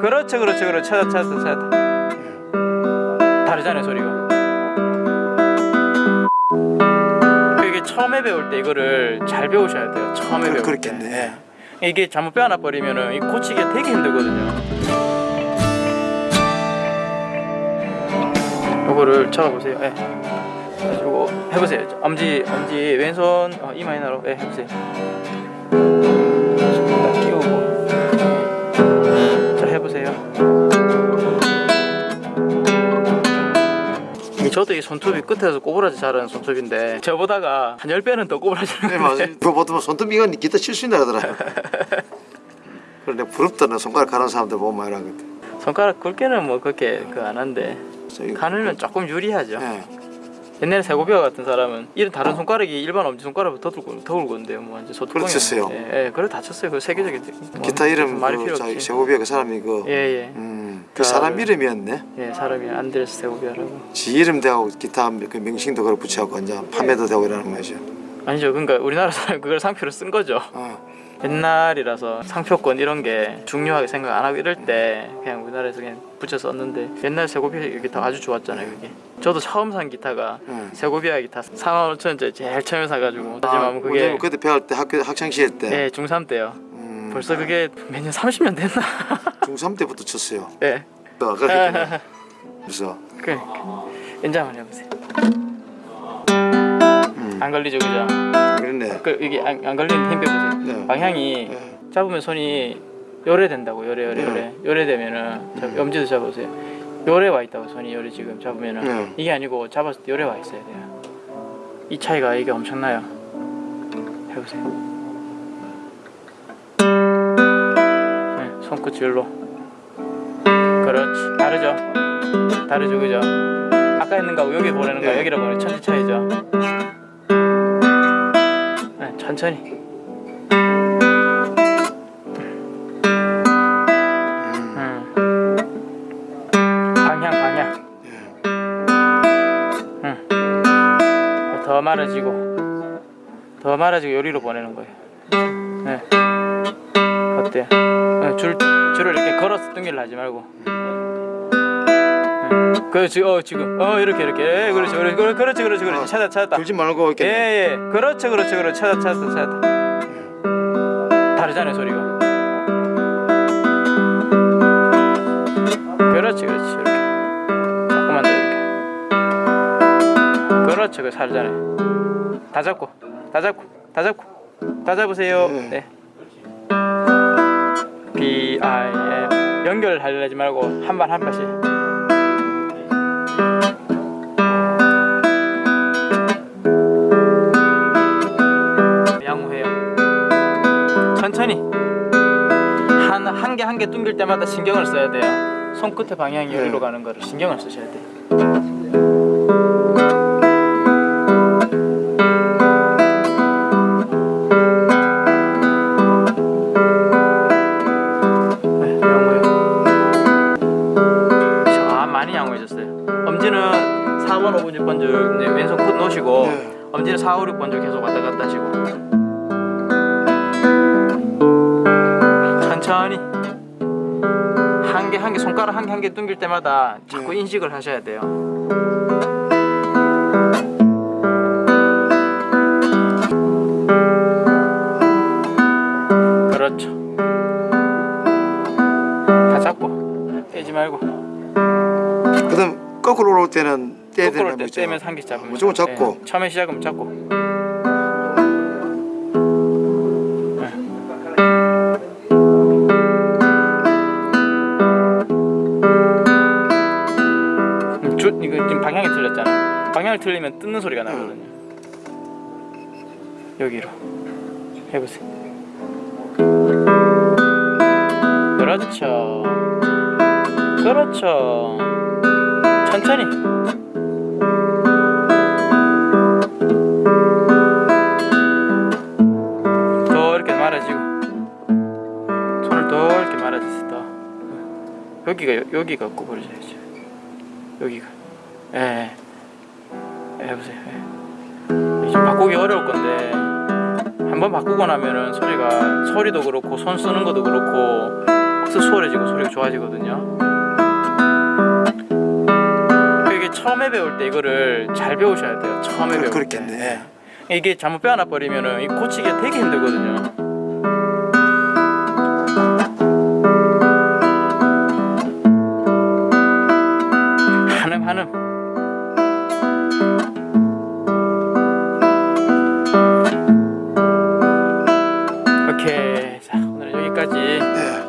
그렇죠 그렇죠 그렇죠. 찾았다 찾았다 찾았다 다르잖아요 소리가. 이게 처음에 배울 때 이거를 잘 배우셔야 돼요 처음에 그- 배울 그렇겠네. 때 예. 이게 잘못 빼어나 버리면은 이 고치기가 되게 힘들거든요. 요거를 잡아보세요. 예. 가지고 해보세요. 엄지 엄지 왼손 어, 이마이너로 예, 해보세요 저도 이 손톱이 끝에서 꼬부라지 자라는 손톱인데 저보다가 한 10배는 더 꼬부라지는 네 맞아요. 그거 보통 손톱이가 기타 칠 수 있나. 그래 내가 부럽다. 나 손가락 가는 사람들 보면 많이 하거든. 손가락 굵게는 뭐 그렇게 그안 한데 가늘면 조금 유리하죠 예. 옛날에 세고비아 같은 사람은 이런 다른 손가락이 일반 엄지 손가락보다 더 굵고 더 굵은데요 뭐 완전 소뚜껑이 그렇겠어요. 예, 예 그래 다쳤어요 그 세계적인 뭐 기타 이름 말이 그 필요 자기 없지 세고비아 그 사람이 그 예 예 음, 그 자, 사람 네. 이름이었네. 예, 사람이 안드레스 세고비아라고 지 이름 대하고 기타 그 명칭도 그걸 붙여갖고 이제 판매도 되고 이러는 거죠. 아니죠 그러니까 우리나라 사람이 그걸 상표로 쓴 거죠 어. 옛날이라서 상표권 이런 게 중요하게 생각 안 하고 이럴 때 그냥 우리나라에서 그냥 붙여 썼는데 옛날 세고비아 기타 아주 좋았잖아요 그게 저도 처음 산 기타가 응. 세고비아 기타 4만 5천 원짜리 제일 처음에 사가지고 아, 하지만 그게 우리 그때 배울 때 학교 학창 시절 때예 중3 때요 음, 벌써 그게 몇 년 30년 됐나 중3 때부터 쳤어요. 예. 어, 그렇게 그래서. 그 연주 한번 해보세요. 음, 안 걸리죠 그죠? 그랬네. 그 이게 안, 안 걸리는 힘 빼보세요 네. 방향이 네. 잡으면 손이 요래 된다고 요래 요래 네. 요래. 요래 되면은 자, 엄지도 잡아보세요. 요래 와 있다고 손이 요래 지금 잡으면은. 네. 이게 아니고 잡았을 때 요래 와 있어야 돼요. 이 차이가 이게 엄청나요. 해보세요 네, 손끝 줄로. 그렇지. 다르죠? 다르죠 그죠? 아까 했는 거하고 여기 보내는 거 네. 여기로 보내 천지 차이죠? 네, 천천히. 음, 음. 방향. 응. 더 말아지고 더 말아지고 요리로 보내는 거예요 네. 어때요? 네, 줄, 줄을 이렇게 걸어서 뚱기를 하지 말고. 네. 그렇지 어 지금. 어 이렇게 이렇게. 예, 그렇지 그렇지. 그렇지 그렇지 그렇지 그렇지. 찾아 찾았다. 들지 말고 이렇게 예예. 그렇죠 그렇죠 그렇죠 찾아 찾았다 찾았다 다르잖아요 소리가? 그렇지 그렇지 이렇게. 조금만 더 이렇게. 그렇죠 그 살잖아요. 다 잡고 다 잡고 다 잡고 다 잡으세요. 네. 연결하려지 말고 한 발 한 발씩. 양호해요. 천천히. 한 한 개 한 개 뚱길 때마다 신경을 써야 돼요. 손끝의 방향이 네. 여기로 가는 거를 신경을 쓰셔야 돼요 4번 5번 6번 줄 이제 왼손 끝 놓으시고 네. 엄지는 4, 5, 6번 줄 계속 왔다 갔다 하시고. 천천히. 한 개 한 개 손가락 한 개 한개 뚱길 때마다 자꾸 네. 인식을 하셔야 돼요. 그렇죠. 다 잡고 떼지 말고. 그다음 거꾸로 올라올 때는 떼야 거꾸로 거죠. 떼면서 한개 잡으면 무조건 잡고. 네, 처음에 시작하면 잡고. 음, 줄 이거 지금 방향이 틀렸잖아. 방향을 틀리면 뜯는 소리가 나거든요. 여기로. 해보세요. 그렇죠. 그렇죠. 천천히 여기가 여기가 구부러져야죠 여기가. 예, 예. 보세요 예. 좀 예. 바꾸기 어려울 건데 한번 바꾸고 나면은 소리가 소리도 그렇고 손 쓰는 것도 그렇고 확 수월해지고 소리가 좋아지거든요. 이게 처음에 배울 때 이거를 잘 배우셔야 돼요 처음에 배울 그렇겠네. 때 이게 잘못 빼어나 버리면은 고치기가 되게 힘들거든요. 한음 한음 오케이. 자 오늘은 여기까지. 네.